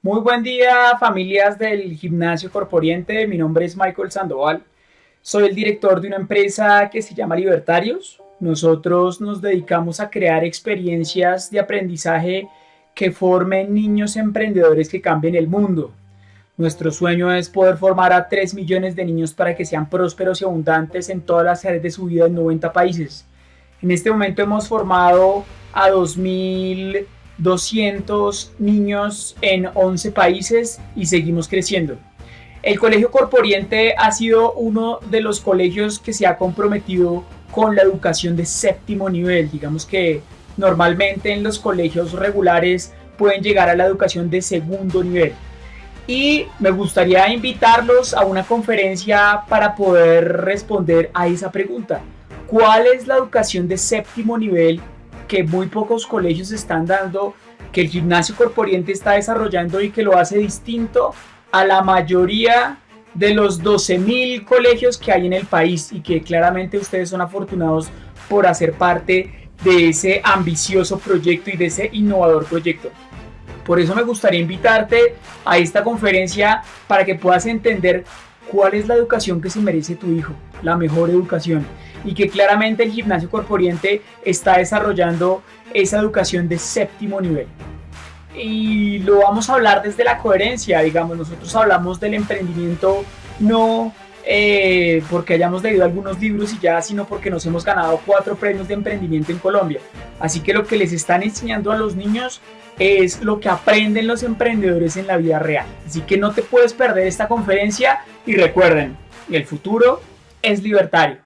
Muy buen día familias del gimnasio corporiente, mi nombre es Michael Sandoval, soy el director de una empresa que se llama Libertarios. Nosotros nos dedicamos a crear experiencias de aprendizaje que formen niños emprendedores que cambien el mundo. Nuestro sueño es poder formar a 3 millones de niños para que sean prósperos y abundantes en todas las áreas de su vida en 90 países. En este momento hemos formado a 2.200 niños en 11 países y seguimos creciendo. El Colegio Corporiente ha sido uno de los colegios que se ha comprometido con la educación de séptimo nivel. Digamos que normalmente en los colegios regulares pueden llegar a la educación de segundo nivel y me gustaría invitarlos a una conferencia para poder responder a esa pregunta. ¿Cuál es la educación de séptimo nivel que muy pocos colegios están dando, que el gimnasio corporiente está desarrollando y que lo hace distinto a la mayoría de los 12.000 colegios que hay en el país y que claramente ustedes son afortunados por hacer parte de ese ambicioso proyecto y de ese innovador proyecto? Por eso me gustaría invitarte a esta conferencia para que puedas entender cuál es la educación que se merece tu hijo, la mejor educación, y que claramente el gimnasio corporiente está desarrollando esa educación de séptimo nivel. Y lo vamos a hablar desde la coherencia, digamos, nosotros hablamos del emprendimiento no eh, porque hayamos leído algunos libros y ya, sino porque nos hemos ganado cuatro premios de emprendimiento en Colombia. Así que lo que les están enseñando a los niños es lo que aprenden los emprendedores en la vida real. Así que no te puedes perder esta conferencia y recuerden, el futuro es libertario.